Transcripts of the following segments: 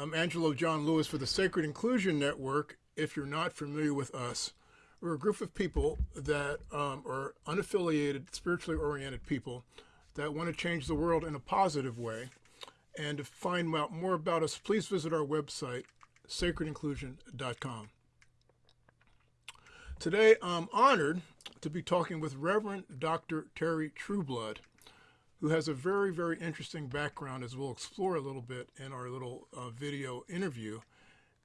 I'm Angelo John Lewis for the Sacred Inclusion Network. If you're not familiar with us, we're a group of people that um, are unaffiliated, spiritually oriented people that want to change the world in a positive way. And to find out more about us, please visit our website, sacredinclusion.com. Today, I'm honored to be talking with Reverend Dr. Terry Trueblood who has a very, very interesting background, as we'll explore a little bit in our little uh, video interview.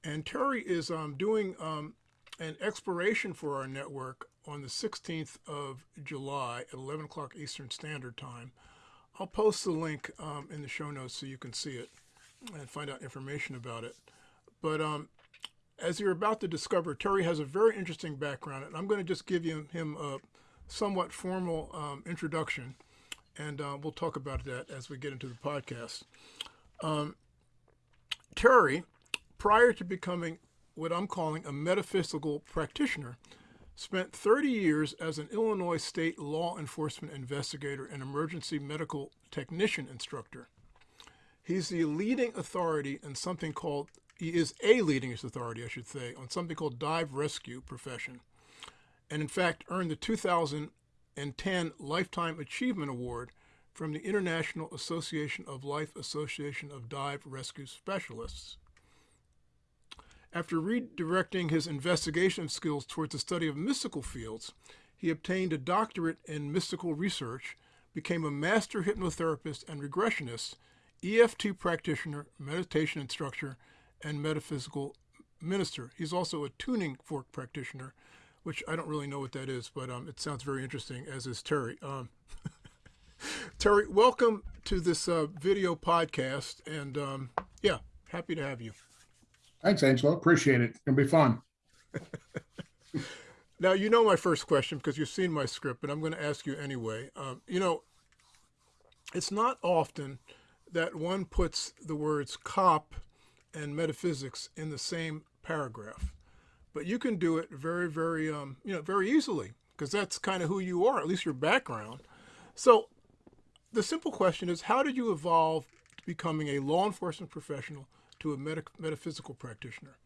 And Terry is um, doing um, an exploration for our network on the 16th of July at 11 o'clock Eastern Standard Time. I'll post the link um, in the show notes so you can see it and find out information about it. But um, as you're about to discover, Terry has a very interesting background, and I'm going to just give you, him a somewhat formal um, introduction and uh, we'll talk about that as we get into the podcast. Um, Terry, prior to becoming what I'm calling a metaphysical practitioner, spent 30 years as an Illinois state law enforcement investigator and emergency medical technician instructor. He's the leading authority in something called, he is a leading authority, I should say, on something called dive rescue profession. And in fact, earned the 2000 and 10 Lifetime Achievement Award from the International Association of Life Association of Dive Rescue Specialists. After redirecting his investigation skills towards the study of mystical fields, he obtained a doctorate in mystical research, became a master hypnotherapist and regressionist, EFT practitioner, meditation instructor, and metaphysical minister. He's also a tuning fork practitioner which I don't really know what that is, but um, it sounds very interesting, as is Terry. Um, Terry, welcome to this uh, video podcast, and um, yeah, happy to have you. Thanks, Angelo. Appreciate it. It'll be fun. now, you know my first question because you've seen my script, but I'm going to ask you anyway. Um, you know, it's not often that one puts the words cop and metaphysics in the same paragraph but you can do it very, very, um, you know, very easily because that's kind of who you are, at least your background. So the simple question is, how did you evolve to becoming a law enforcement professional to a metaphysical practitioner?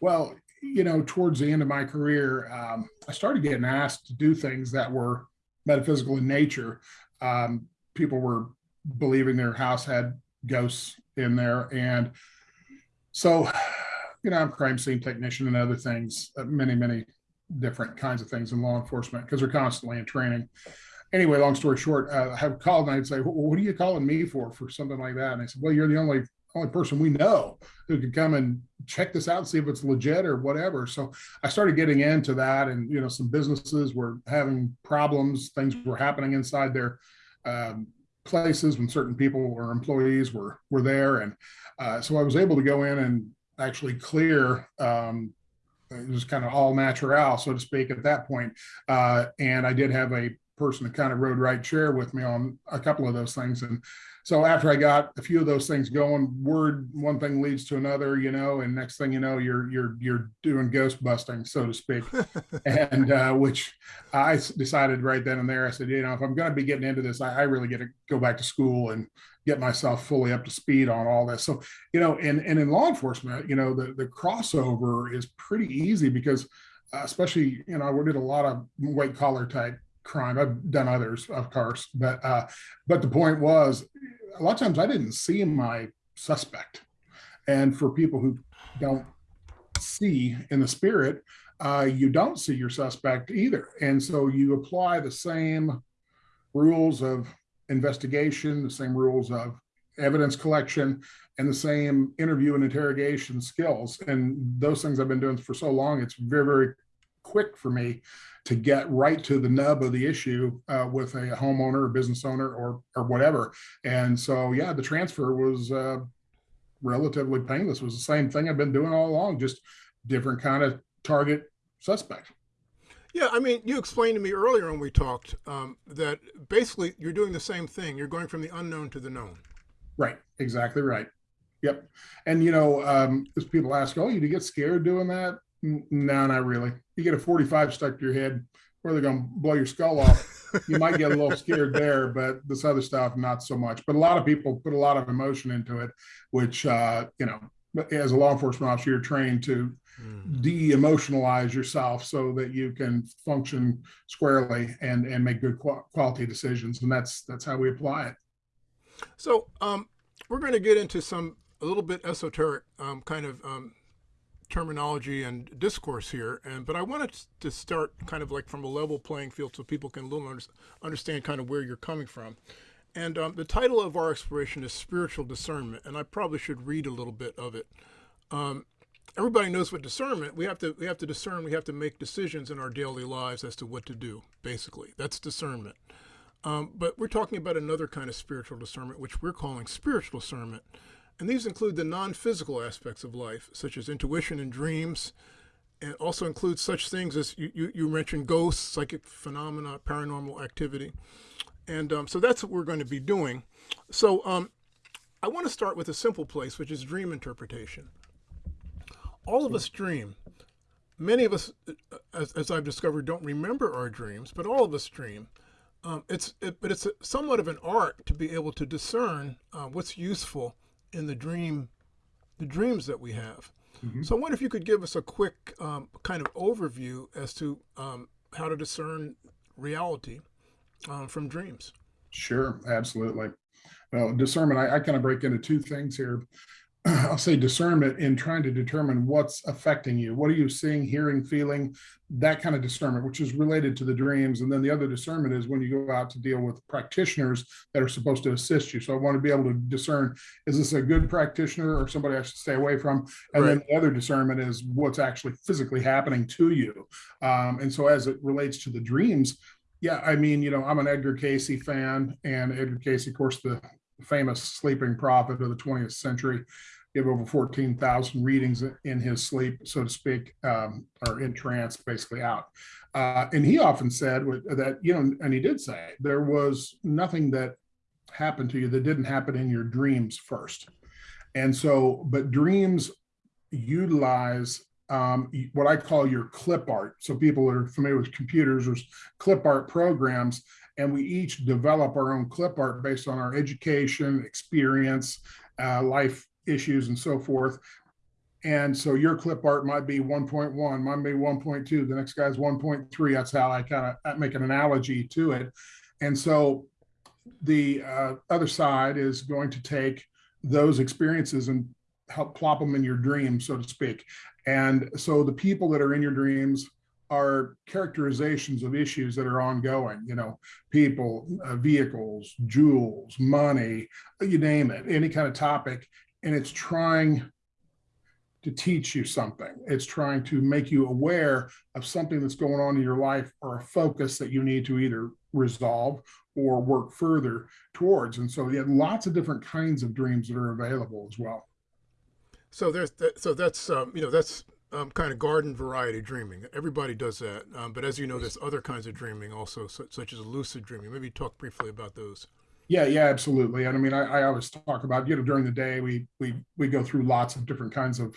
Well, you know, towards the end of my career, um, I started getting asked to do things that were metaphysical in nature. Um, people were believing their house had ghosts in there. And so you know, I'm crime scene technician and other things, uh, many, many different kinds of things in law enforcement because we're constantly in training. Anyway, long story short, uh, I have called and I'd say, well, what are you calling me for, for something like that? And I said, well, you're the only only person we know who could come and check this out and see if it's legit or whatever. So I started getting into that and, you know, some businesses were having problems, things were happening inside their um, places when certain people or employees were, were there. And uh, so I was able to go in and actually clear um, it was kind of all natural, so to speak, at that point. Uh, and I did have a person that kind of rode right chair with me on a couple of those things. And so after I got a few of those things going, word one thing leads to another, you know, and next thing you know, you're you're you're doing ghost busting, so to speak. and uh, which I decided right then and there, I said, you know, if I'm going to be getting into this, I, I really get to go back to school and get myself fully up to speed on all this. So, you know, and, and in law enforcement, you know, the, the crossover is pretty easy because uh, especially, you know, I did a lot of white collar type crime. I've done others, of course, but, uh, but the point was a lot of times I didn't see my suspect. And for people who don't see in the spirit, uh, you don't see your suspect either. And so you apply the same rules of investigation, the same rules of evidence collection, and the same interview and interrogation skills. And those things I've been doing for so long, it's very, very quick for me to get right to the nub of the issue uh, with a homeowner or business owner or or whatever. And so, yeah, the transfer was uh, relatively painless. It was the same thing I've been doing all along, just different kind of target suspect. Yeah, I mean, you explained to me earlier when we talked um, that basically you're doing the same thing. You're going from the unknown to the known. Right. Exactly right. Yep. And you know, um, as people ask, "Oh, you get scared doing that?" No, not really. You get a 45 stuck to your head, where they're going to blow your skull off, you might get a little scared there. But this other stuff, not so much. But a lot of people put a lot of emotion into it, which uh, you know, as a law enforcement officer, you're trained to mm. de-emotionalize yourself so that you can function squarely and and make good quality decisions. And that's that's how we apply it. So um, we're going to get into some a little bit esoteric um, kind of um, terminology and discourse here, and but I wanted to start kind of like from a level playing field so people can a little understand kind of where you're coming from. And um, the title of our exploration is spiritual discernment, and I probably should read a little bit of it. Um, everybody knows what discernment. We have to we have to discern. We have to make decisions in our daily lives as to what to do. Basically, that's discernment. Um, but we're talking about another kind of spiritual discernment, which we're calling spiritual discernment. And these include the non-physical aspects of life, such as intuition and dreams, and also includes such things as you, you, you mentioned ghosts, psychic phenomena, paranormal activity. And um, so that's what we're going to be doing. So um, I want to start with a simple place, which is dream interpretation. All of us dream. Many of us, uh, as, as I've discovered, don't remember our dreams, but all of us dream. Um, it's it, but it's a, somewhat of an art to be able to discern uh, what's useful in the dream, the dreams that we have. Mm-hmm. So I wonder if you could give us a quick um, kind of overview as to um, how to discern reality um, from dreams. Sure, absolutely. Well, discernment, I, I kind of break into two things here. I'll say discernment in trying to determine what's affecting you. What are you seeing, hearing, feeling? That kind of discernment, which is related to the dreams. And then the other discernment is when you go out to deal with practitioners that are supposed to assist you. So I want to be able to discern is this a good practitioner or somebody I should stay away from? And right. then the other discernment is what's actually physically happening to you. Um, and so as it relates to the dreams, yeah, I mean, you know, I'm an Edgar Cayce fan, and Edgar Cayce, of course, the famous sleeping prophet of the 20th century give over 14,000 readings in his sleep, so to speak, um, or in trance, basically out. Uh, and he often said that, you know, and he did say there was nothing that happened to you that didn't happen in your dreams first. And so, but dreams utilize um, what I call your clip art. So people that are familiar with computers, there's clip art programs, and we each develop our own clip art based on our education, experience, uh, life issues and so forth. And so your clip art might be 1.1, might be 1.2, the next guy's 1.3. That's how I kind of make an analogy to it. And so the uh, other side is going to take those experiences and help plop them in your dreams, so to speak. And so the people that are in your dreams are characterizations of issues that are ongoing, you know, people, uh, vehicles, jewels, money, you name it, any kind of topic and it's trying to teach you something. It's trying to make you aware of something that's going on in your life or a focus that you need to either resolve or work further towards. And so, yeah, lots of different kinds of dreams that are available as well. So there's that, so that's um, you know that's um, kind of garden variety dreaming. Everybody does that, um, but as you know, there's other kinds of dreaming also, such as lucid dreaming. Maybe talk briefly about those. Yeah, yeah, absolutely. And I mean, I, I always talk about, you know, during the day, we we we go through lots of different kinds of,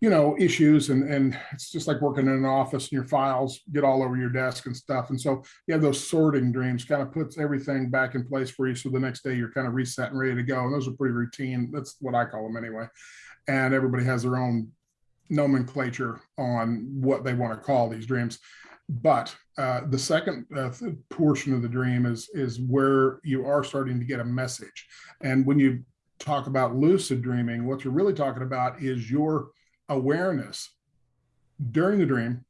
you know, issues, and and it's just like working in an office, and your files get all over your desk and stuff. And so you have those sorting dreams, kind of puts everything back in place for you. So the next day you're kind of reset and ready to go. And those are pretty routine. That's what I call them anyway. And everybody has their own nomenclature on what they want to call these dreams. But uh, the second uh, portion of the dream is is where you are starting to get a message. And when you talk about lucid dreaming, what you're really talking about is your awareness during the dream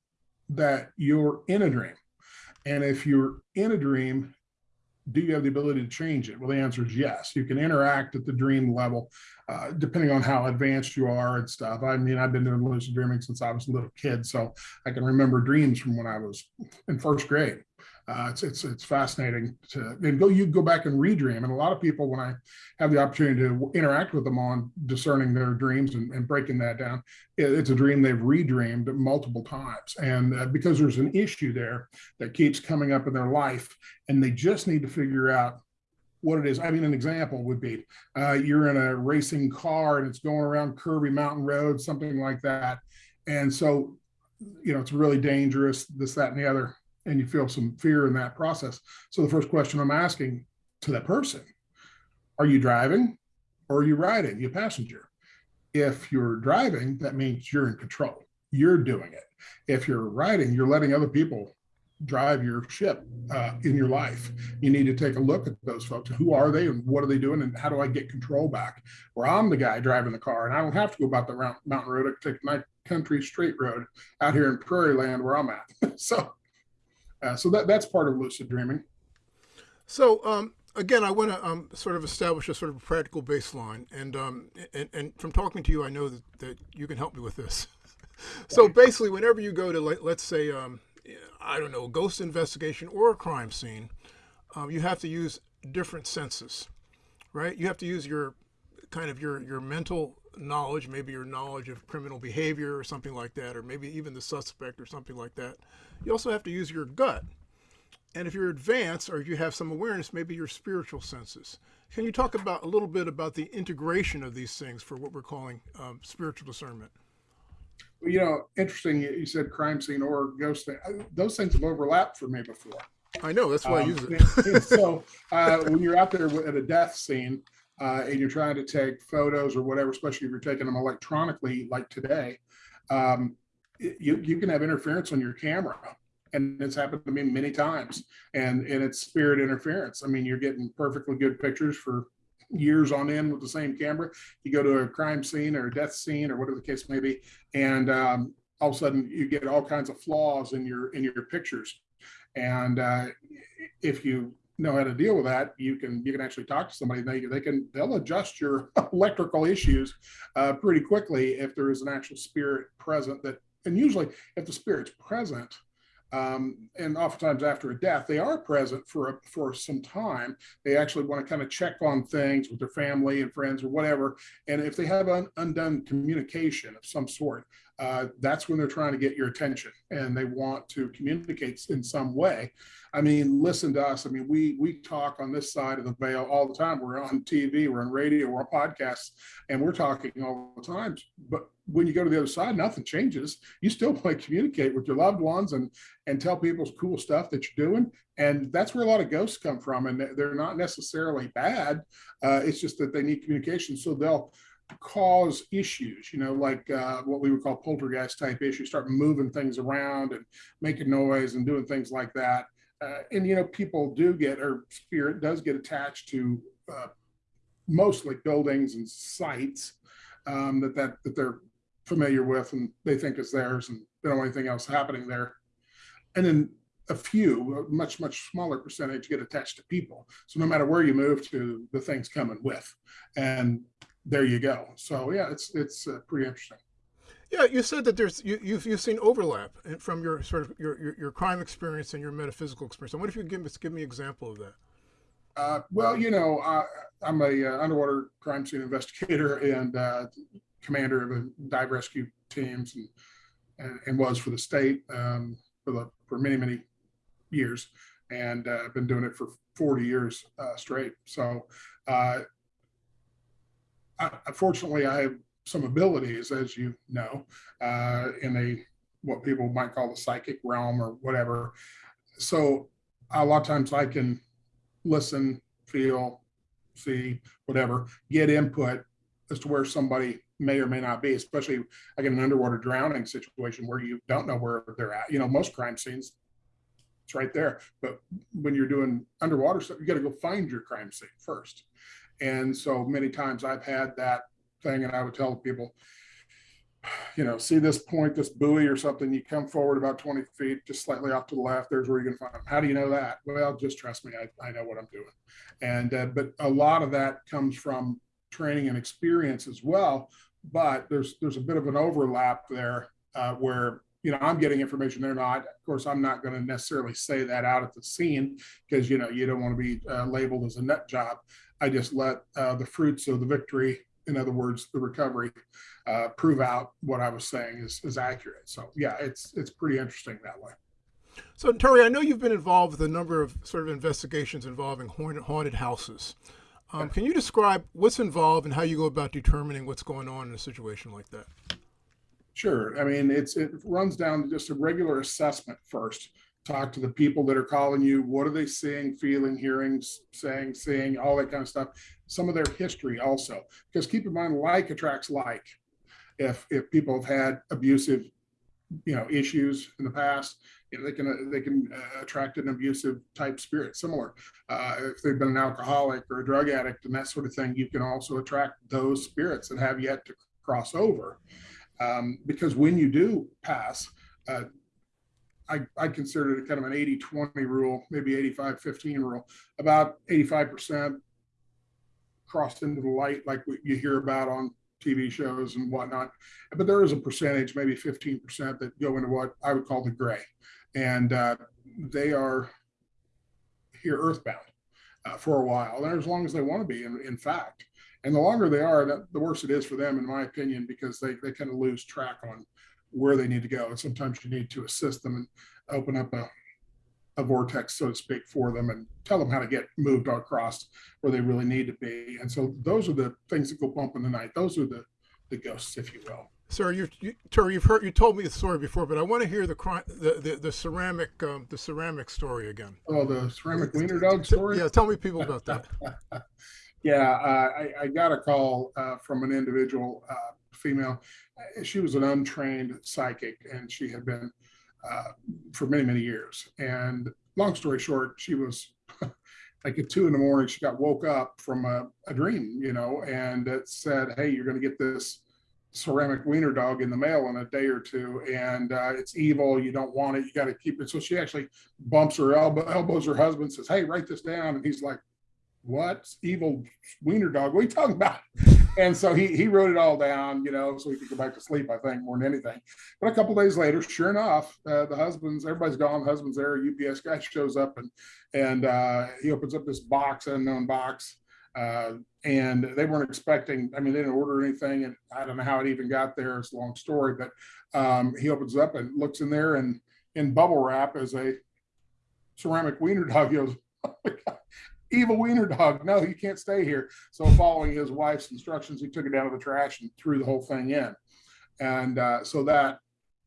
that you're in a dream. And if you're in a dream, do you have the ability to change it? Well, the answer is yes. You can interact at the dream level, uh, depending on how advanced you are and stuff. I mean, I've been doing lucid dreaming since I was a little kid, so I can remember dreams from when I was in first grade uh, it's it's it's fascinating to and go you go back and redream and a lot of people when i have the opportunity to interact with them on discerning their dreams and, and breaking that down it, it's a dream they've redreamed multiple times and uh, because there's an issue there that keeps coming up in their life and they just need to figure out what it is. I mean, an example would be uh, you're in a racing car and it's going around curvy mountain roads, something like that. And so, you know, it's really dangerous, this, that, and the other and you feel some fear in that process. So the first question I'm asking to that person, are you driving or are you riding, you passenger? If you're driving, that means you're in control. You're doing it. If you're riding, you're letting other people drive your ship uh, in your life. You need to take a look at those folks. Who are they and what are they doing? And how do I get control back? Where I'm the guy driving the car and I don't have to go about the mountain road. I can take my country straight road out here in prairie land where I'm at. so, uh, so that that's part of lucid dreaming. So, um, again, I want to um, sort of establish a sort of practical baseline, and um, and, and from talking to you, I know that, that you can help me with this. so basically, whenever you go to let's say um, I don't know, a ghost investigation or a crime scene, um, you have to use different senses, right? You have to use your kind of your your mental knowledge, maybe your knowledge of criminal behavior or something like that, or maybe even the suspect or something like that. You also have to use your gut. And if you're advanced or if you have some awareness, maybe your spiritual senses. Can you talk about a little bit about the integration of these things for what we're calling um, spiritual discernment? Well, you know, interesting. You said crime scene or ghost thing. Those things have overlapped for me before. I know. That's why um, I use it. and so uh, when you're out there at a death scene uh, and you're trying to take photos or whatever, especially if you're taking them electronically, like today, um, you you can have interference on your camera, and it's happened to me many times. And and it's spirit interference. I mean, you're getting perfectly good pictures for years on end with the same camera. You go to a crime scene or a death scene or whatever the case may be, and um, all of a sudden you get all kinds of flaws in your in your pictures. And uh, if you know how to deal with that, you can you can actually talk to somebody. They they can they'll adjust your electrical issues uh, pretty quickly if there is an actual spirit present. That and usually if the spirit's present, um, and oftentimes after a death, they are present for a, for some time. They actually want to kind of check on things with their family and friends or whatever. And if they have an undone communication of some sort, uh, that's when they're trying to get your attention and they want to communicate in some way. I mean, listen to us. I mean, we we talk on this side of the veil all the time. We're on TV, we're on radio, we're on podcasts, and we're talking all the time. But when you go to the other side, nothing changes. You still want to communicate with your loved ones and and tell people cool stuff that you're doing. And that's where a lot of ghosts come from. And they're not necessarily bad. Uh, it's just that they need communication. So they'll cause issues, you know, like uh, what we would call poltergeist type issues, start moving things around and making noise and doing things like that. Uh, and, you know, people do get, or spirit does get attached to uh, mostly buildings and sites um, that, that, that they're familiar with and they think is theirs and they don't want anything else happening there. And then a few, a much, much smaller percentage get attached to people. So no matter where you move to, the thing's coming with. And there you go. So yeah, it's it's uh, pretty interesting. Yeah, you said that there's you, you've you've seen overlap from your sort of your, your, your crime experience and your metaphysical experience. I wonder if you could give, give me an example of that. Uh, well, you know, I, am a uh, underwater crime scene investigator and uh, commander of a dive rescue teams, and, and, and was for the state um, for the for many many years, and uh, I've been doing it for 40 years uh, straight. So unfortunately, I have some abilities, as you know, uh, in a what people might call the psychic realm or whatever. So a lot of times I can listen, feel, see, whatever, get input as to where somebody may or may not be, especially like in an underwater drowning situation where you don't know where they're at. You know, most crime scenes, it's right there. But when you're doing underwater stuff, you got to go find your crime scene first. And so many times I've had that thing, and I would tell people, you know, see this point, this buoy or something, you come forward about 20 feet, just slightly off to the left, there's where you're to find them. How do you know that? Well, just trust me, I, I know what I'm doing. And, uh, but a lot of that comes from training and experience as well. But there's, there's a bit of an overlap there uh, where you know i'm getting information they're not of course i'm not going to necessarily say that out at the scene because you know you don't want to be uh, labeled as a nut job I just let uh, the fruits of the victory, in other words, the recovery, uh, prove out what I was saying is, is accurate. So yeah, it's it's pretty interesting that way. So Terry, I know you've been involved with a number of sort of investigations involving haunted houses. Um, can you describe what's involved and how you go about determining what's going on in a situation like that? Sure. I mean, it's it runs down to just a regular assessment first talk to the people that are calling you. What are they seeing, feeling, hearing, saying, seeing, all that kind of stuff. Some of their history also, because keep in mind, like attracts like. If if people have had abusive, you know, issues in the past, you know, they can they can uh, attract an abusive type spirit. Similar, uh, if they've been an alcoholic or a drug addict and that sort of thing, you can also attract those spirits that have yet to cross over. Um, because when you do pass, uh, I, I consider it kind of an 80 20 rule, maybe 85 15 rule. About 85% crossed into the light, like what you hear about on TV shows and whatnot. But there is a percentage, maybe 15%, that go into what I would call the gray. And uh, they are here earthbound uh, for a while, and as long as they want to be, in, in fact. And the longer they are, the, the worse it is for them, in my opinion, because they, they kind of lose track on where they need to go. And sometimes you need to assist them and open up a, a vortex, so to speak, for them and tell them how to get moved across where they really need to be. And so those are the things that go bump in the night. Those are the, the ghosts, if you will. Sir, you, you, you've heard you told me the story before, but I want to hear the the the, the ceramic um, the ceramic story again. Oh, the ceramic wiener dog story? Yeah, tell me people about that. Yeah, uh, I, I got a call uh, from an individual uh, female. Uh, She was an untrained psychic and she had been uh, for many, many years. And long story short, she was like at two in the morning, she got woke up from a, a dream, you know, and it said, Hey, you're going to get this ceramic wiener dog in the mail in a day or two and uh, it's evil. You don't want it. You got to keep it. So she actually bumps her elbow elbows her husband says hey write this down. And he's like what? Evil wiener dog? What are you talking about and so he he wrote it all down you know so he could go back to sleep i think more than anything. But a couple days later sure enough uh, the husband's everybody's gone the husband's there ups guy shows up and and uh, he opens up this box unknown box uh, and they weren't expecting i mean they didn't order anything and i don't know how it even got there it's a long story but um, he opens up and looks in there and in bubble wrap is a ceramic wiener dog. He goes oh evil wiener dog. No, you can't stay here. So, following his wife's instructions, he took it down to the trash and threw the whole thing in. And uh, so that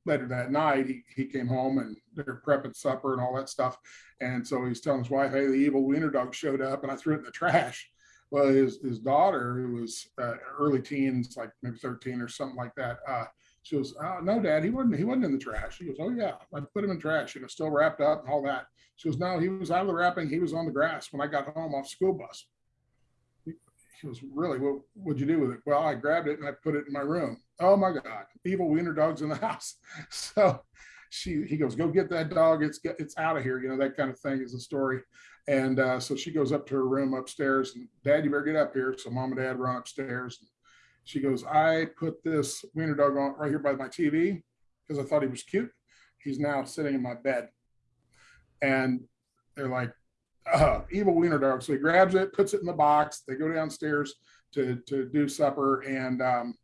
later that night, he, he came home and they're prepping supper and all that stuff. And so he's telling his wife, "Hey, the evil wiener dog showed up, and I threw it in the trash." Well, his his daughter, who was uh, early teens, like maybe thirteen or something like that, uh, she goes, oh, "No, Dad, he wasn't. He wasn't in the trash." He goes, "Oh yeah, I put him in trash. You know, still wrapped up and all that." She goes, no, he was out of the wrapping. He was on the grass when I got home off school bus. He goes, really? What would you do with it? Well, I grabbed it and I put it in my room. Oh my God, evil wiener dog's in the house. So she, he goes, go get that dog. It's it's out of here. You know, that kind of thing is the story. And uh, so she goes up to her room upstairs and dad, you better get up here. So mom and dad run upstairs. She goes, I put this wiener dog on right here by my TV because I thought he was cute. He's now sitting in my bed and they're like, uh, evil wiener dog. So he grabs it, puts it in the box. They go downstairs to to do supper, and um,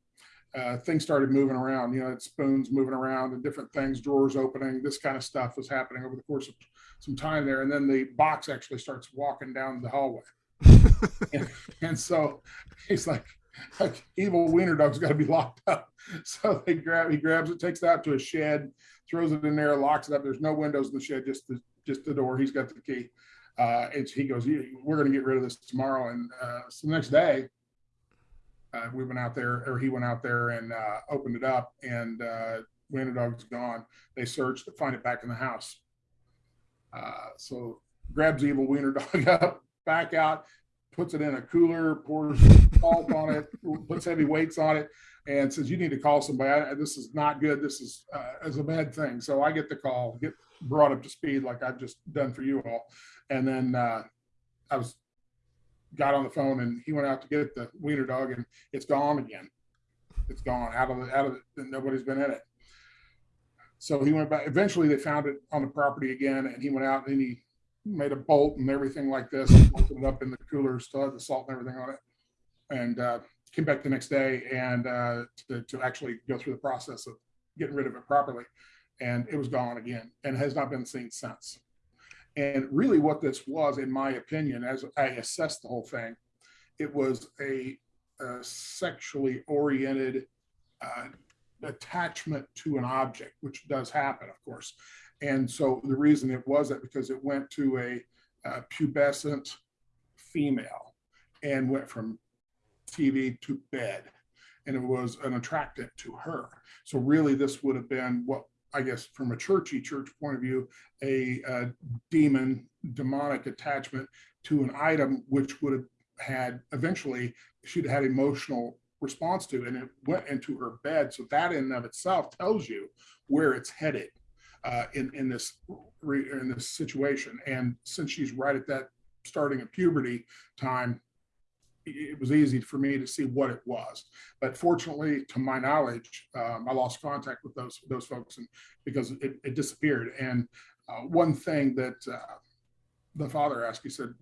uh, things started moving around. You know, spoons moving around and different things, drawers opening. This kind of stuff was happening over the course of some time there, and then the box actually starts walking down the hallway. and, and so he's like, evil wiener dog's got to be locked up. So they grab, he grabs it, takes it out to a shed, throws it in there, locks it up. There's no windows in the shed, just the just the door. He's got the key. Uh, it's he goes, we're going to get rid of this tomorrow. And uh, so the next day, uh, we went out there, or he went out there and uh, opened it up, and uh, wiener dog's gone. They searched to find it back in the house. Uh, so grabs evil wiener dog up, back out, puts it in a cooler, pours salt on it, puts heavy weights on it, and says, "You need to call somebody. I, this is not good. This is uh, is a bad thing." So I get the call, get brought up to speed like I've just done for you all, and then uh, I was got on the phone and he went out to get the wiener dog and it's gone again. It's gone out of the out of it. Nobody's been in it. So he went back. Eventually, they found it on the property again, and he went out and he made a bolt and everything like this, bolted it up in the cooler, still had the salt and everything on it, and uh, came back the next day and uh, to, to actually go through the process of getting rid of it properly. And it was gone again and has not been seen since. And really, what this was, in my opinion, as I assessed the whole thing, it was a, a sexually oriented uh, attachment to an object, which does happen, of course. And so the reason it was that because it went to a uh, pubescent female and went from TV to bed. And it was an attractant to her. So really, this would have been what I guess from a churchy church point of view, a, a demon, demonic attachment to an item which would have had eventually she'd had emotional response to and it went into her bed so that in and of itself tells you where it's headed uh, in in this in this situation and since she's right at that starting of puberty time it was easy for me to see what it was. But fortunately, to my knowledge, um, I lost contact with those those folks, and because it, it disappeared. And uh, one thing that uh, the father asked, he said,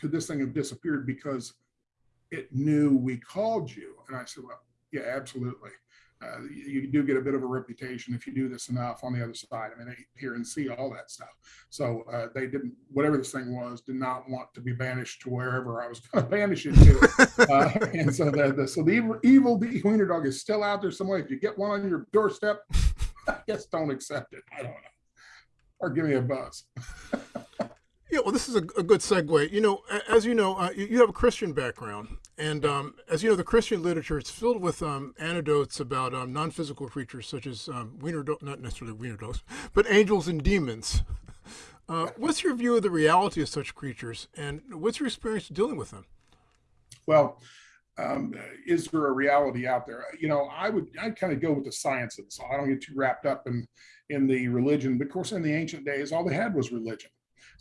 "Could this thing have disappeared because it knew we called you?" And I said, "Well, yeah, absolutely." Uh, you do get a bit of a reputation if you do this enough on the other side. I mean, they hear and see all that stuff. So uh, they didn't, whatever this thing was, did not want to be banished to wherever I was going to banish it to. uh, and so the, the so the evil, evil wiener dog is still out there somewhere. If you get one on your doorstep, I guess don't accept it. I don't know, or give me a buzz. Yeah, well, this is a, a, good segue. You know, as you know, uh, you, have a Christian background, and um, as you know, the Christian literature it's filled with um, anecdotes about um, non-physical creatures such as um, wiener, not necessarily wiener dogs, but angels and demons. Uh, what's your view of the reality of such creatures, and what's your experience dealing with them? Well, um, is there a reality out there? You know, I would I kind of go with the science of this. I don't get too wrapped up in in the religion. But of course, in the ancient days, all they had was religion.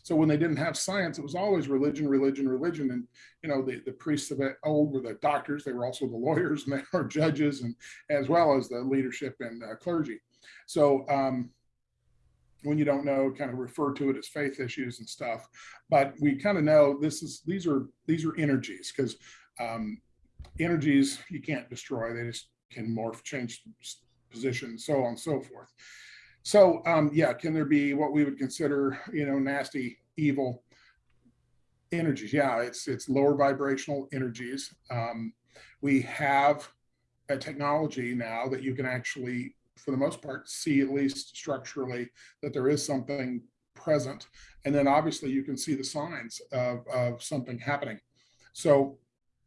So when they didn't have science, it was always religion, religion, religion. And, you know, the, the priests of old were the doctors. They were also the lawyers and they were judges and as well as the leadership and uh, clergy. So um, when you don't know, kind of refer to it as faith issues and stuff. But we kind of know this is, these are, these are energies because um, energies you can't destroy. They just can morph, change position, so on and so forth. So um, yeah, can there be what we would consider, you know, nasty, evil energies? Yeah, it's it's lower vibrational energies. Um, we have a technology now that you can actually, for the most part, see at least structurally that there is something present. And then obviously you can see the signs of, of something happening. So,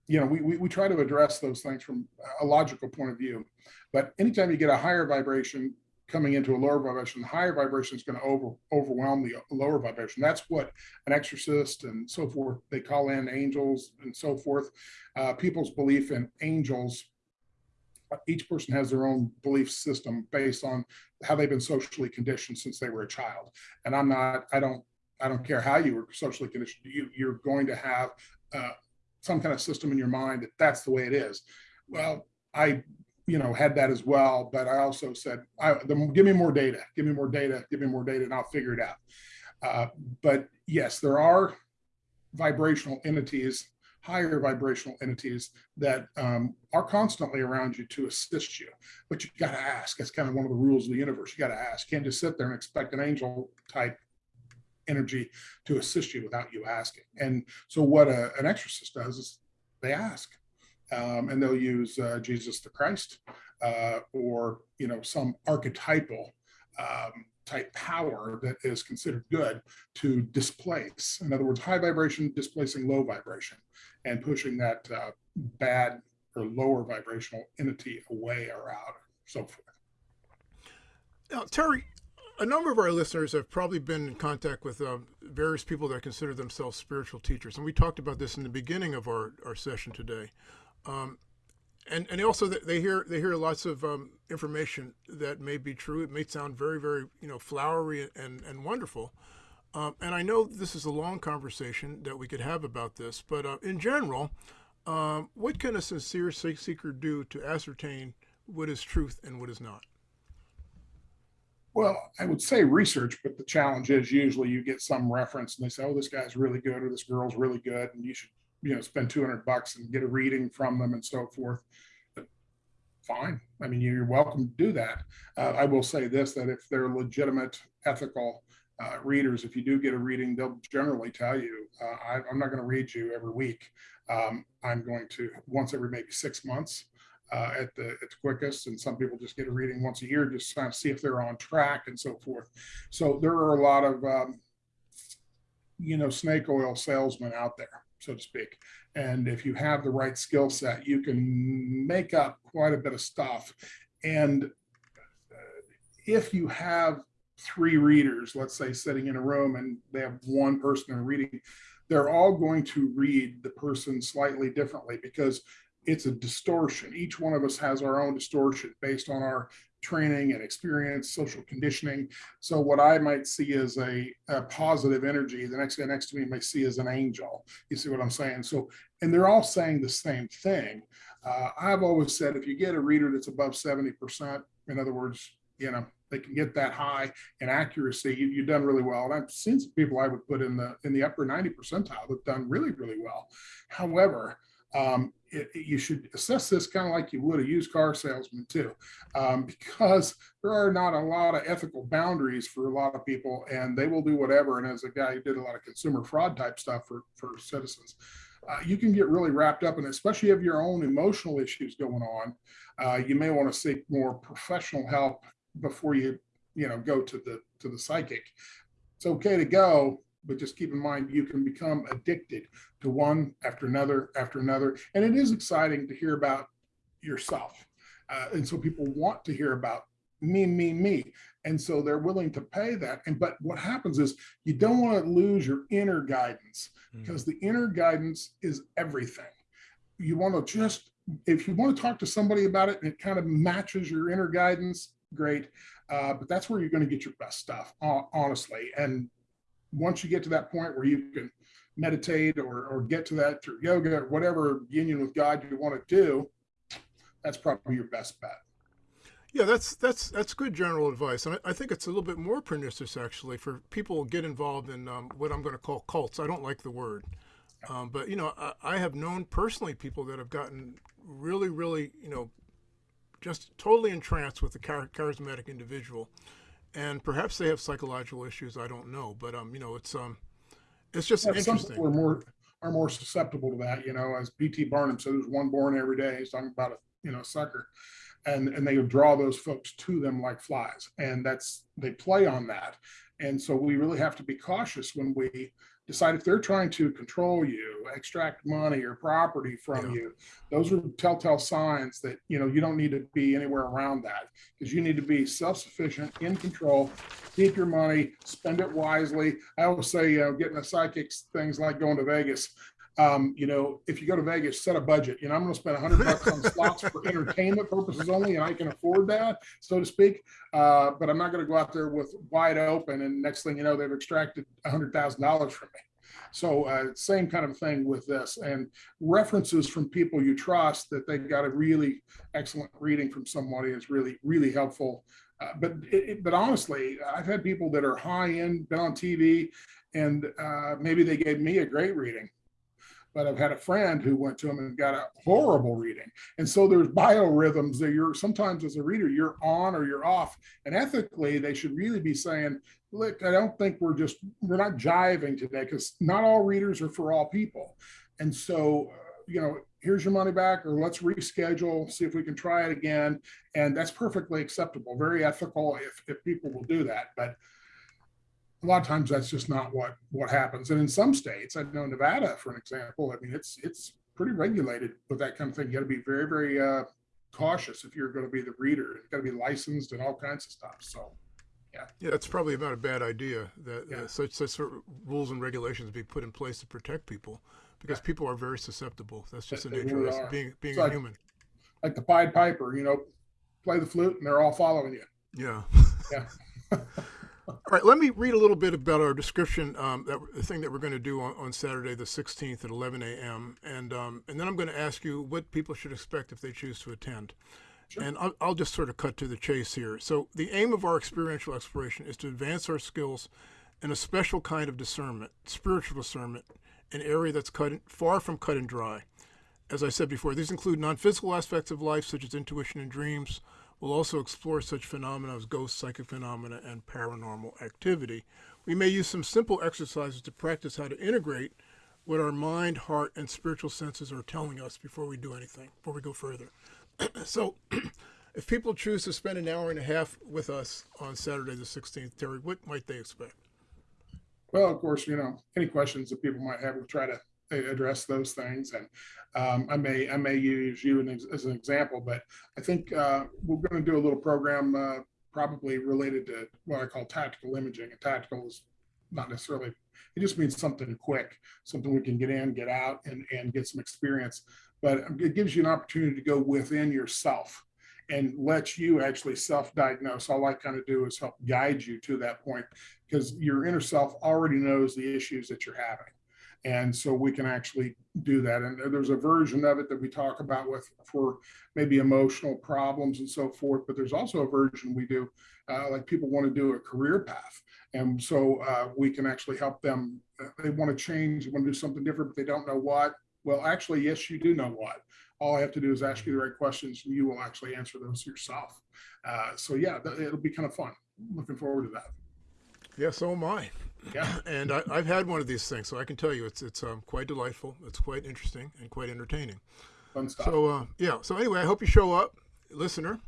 you know, we, we, we try to address those things from a logical point of view. But anytime you get a higher vibration, coming into a lower vibration, the higher vibration is going to over, overwhelm the lower vibration. That's what an exorcist and so forth, they call in angels and so forth. Uh, people's belief in angels, each person has their own belief system based on how they've been socially conditioned since they were a child. And I'm not, I don't, I don't care how you were socially conditioned, you, you're going to have uh, some kind of system in your mind that that's the way it is. Well, I you know, had that as well. But I also said, I, the, give me more data, give me more data, give me more data, and I'll figure it out. Uh, but yes, there are vibrational entities, higher vibrational entities that um, are constantly around you to assist you. But you got to ask. That's kind of one of the rules of the universe. You got to ask. Can't just sit there and expect an angel type energy to assist you without you asking. And so, what a, an exorcist does is they ask um, and they'll use uh, Jesus the Christ uh, or you know some archetypal um, type power that is considered good to displace. In other words, high vibration displacing low vibration and pushing that uh, bad or lower vibrational entity away or out, so forth. Now, Terry, a number of our listeners have probably been in contact with uh, various people that consider themselves spiritual teachers. And we talked about this in the beginning of our, our session today. Um, and and also they hear they hear lots of um, information that may be true. It may sound very very you know flowery and and wonderful. Um, and I know this is a long conversation that we could have about this, but uh, in general, um, what can a sincere seeker do to ascertain what is truth and what is not? Well, I would say research, but the challenge is usually you get some reference and they say, oh, this guy's really good or this girl's really good and you should you know spend 200 bucks and get a reading from them and so forth. Fine. I mean you're welcome to do that. Uh, i will say this that if they're legitimate ethical uh, readers if you do get a reading they'll generally tell you uh, I, am not going to read you every week. Um, i'm going to once every maybe six months uh, at the at the quickest, and some people just get a reading once a year just to kind of see if they're on track and so forth. So there are a lot of um, you know snake oil salesmen out there, so to speak. And if you have the right skill set, you can make up quite a bit of stuff. And uh, if you have three readers, let's say sitting in a room and they have one person reading, they're all going to read the person slightly differently because it's a distortion. Each one of us has our own distortion based on our training and experience, social conditioning. So what I might see as a, a, positive energy, the next guy next to me may see as an angel. You see what I'm saying? So, and they're all saying the same thing. Uh, I've always said if you get a reader that's above 70%, in other words, you know, they can get that high in accuracy, you, have done really well. And I've seen some people I would put in the in the upper 90 percentile that've done really, really well. However, um, it, you should assess this kind of like you would a used car salesman too, um, because there are not a lot of ethical boundaries for a lot of people, and they will do whatever. And as a guy who did a lot of consumer fraud type stuff for for citizens, uh, you can get really wrapped up it, especially if your own emotional issues going on. Uh, you may want to seek more professional help before you you know go to the to the psychic. It's okay to go, but just keep in mind you can become addicted to one after another after another. And it is exciting to hear about yourself. Uh, and so people want to hear about me me me. And so they're willing to pay that. And but what happens is you don't want to lose your inner guidance because mm. the inner guidance is everything. You want to just if you want to talk to somebody about it and it kind of matches your inner guidance great. Uh, but that's where you're going to get your best stuff honestly. And once you get to that point where you can meditate or, or get to that through yoga or whatever union with God you want to do, that's probably your best bet. Yeah, that's that's that's good general advice, and I, I think it's a little bit more pernicious actually for people get involved in um, what I'm going to call cults. I don't like the word, um, but you know, I, I, have known personally people that have gotten really, really, you know, just totally entranced with the char- charismatic individual, and perhaps they have psychological issues. I don't know, but um, you know, it's um, it's just yeah, interesting. Some people are more are more susceptible to that. You know, as P.T. Barnum said, there's one born every day. He's talking about a you know sucker, and and they draw those folks to them like flies, and that's they play on that, and so we really have to be cautious when we decide if they're trying to control you, extract money or property from yeah. you. Those are telltale signs that you know you don't need to be anywhere around that because you need to be self-sufficient, in control, keep your money, spend it wisely. I always say, you know, getting a psychics things like going to Vegas. Um, you know, if you go to Vegas, set a budget. You know, I'm going to spend 100 bucks on slots for entertainment purposes only, and I can afford that, so to speak. Uh, but I'm not going to go out there with wide open, and next thing you know, they've extracted $100,000 from me. So, uh, same kind of thing with this, and references from people you trust that they got a really excellent reading from somebody is really, really helpful. Uh, but it, but honestly, I've had people that are high end, been on TV, and uh, maybe they gave me a great reading but I've had a friend who went to them and got a horrible reading. And so there's biorhythms that you're sometimes as a reader, you're on or you're off. And ethically, they should really be saying, look, I don't think we're just, we're not jiving today because not all readers are for all people. And so, you know, here's your money back or let's reschedule, see if we can try it again. And that's perfectly acceptable, very ethical if, if people will do that. But a lot of times that's just not what what happens. And in some states, I know Nevada, for an example, I mean it's it's pretty regulated with that kind of thing. You got to be very very uh, cautious if you're going to be the reader. It's got to be licensed and all kinds of stuff. So. Yeah. yeah, that's probably not a bad idea that yeah. uh, such such sort of rules and regulations be put in place to protect people because yeah. people are very susceptible. That's just the nature really of being being a like, human. Like the Pied Piper, you know, play the flute and they're all following you. Yeah. Yeah. All right, let me read a little bit about our description, um, that the thing that we're going to do on, on Saturday, the 16th at 11 a.m. And um, and then I'm going to ask you what people should expect if they choose to attend. Sure. And I'll, I'll just sort of cut to the chase here. So the aim of our experiential exploration is to advance our skills in a special kind of discernment, spiritual discernment, an area that's cut far from cut and dry. As I said before, these include non-physical aspects of life, such as intuition and dreams, We'll also explore such phenomena as ghost psychic phenomena and paranormal activity. We may use some simple exercises to practice how to integrate what our mind, heart, and spiritual senses are telling us before we do anything, before we go further. so, if people choose to spend an hour and a half with us on Saturday the 16th, Terry, what might they expect? Well, of course, you know, any questions that people might have, we'll try to address those things. And um, I may I may use you as, an example, but I think uh, we're going to do a little program uh, probably related to what I call tactical imaging. And tactical is not necessarily it just means something quick, something we can get in, get out, and and get some experience. But it gives you an opportunity to go within yourself and let you actually self-diagnose. All I kind of do is help guide you to that point because your inner self already knows the issues that you're having. And so we can actually do that. And there's a version of it that we talk about with for maybe emotional problems and so forth. But there's also a version we do uh, like people want to do a career path. And so uh, we can actually help them. Uh, they want to change, they want to do something different, but they don't know what. Well, actually, yes, you do know what. All I have to do is ask you the right questions, and you will actually answer those yourself. Uh, so yeah, it'll be kind of fun. Looking forward to that. Yeah, so am I. Yeah. And I, have had one of these things, so I can tell you it's it's um, quite delightful. It's quite interesting and quite entertaining. Fun stuff. So uh, yeah. So anyway, I hope you show up, listener.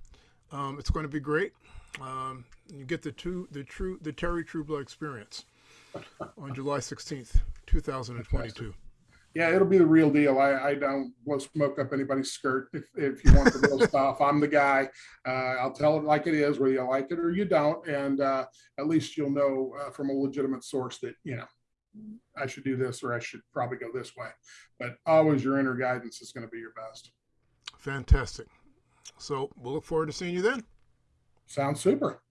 Um, it's going to be great. Um, you get the two the true the Terry Trueblood experience on July sixteenth, two thousand and twenty-two yeah, it'll be the real deal. I, I don't blow smoke up anybody's skirt. If, if you want the real stuff, I'm the guy. Uh, I'll tell it like it is, whether you like it or you don't. And uh, at least you'll know uh, from a legitimate source that, you know, I should do this or I should probably go this way. But always your inner guidance is going to be your best. Fantastic. So we'll look forward to seeing you then. Sounds super.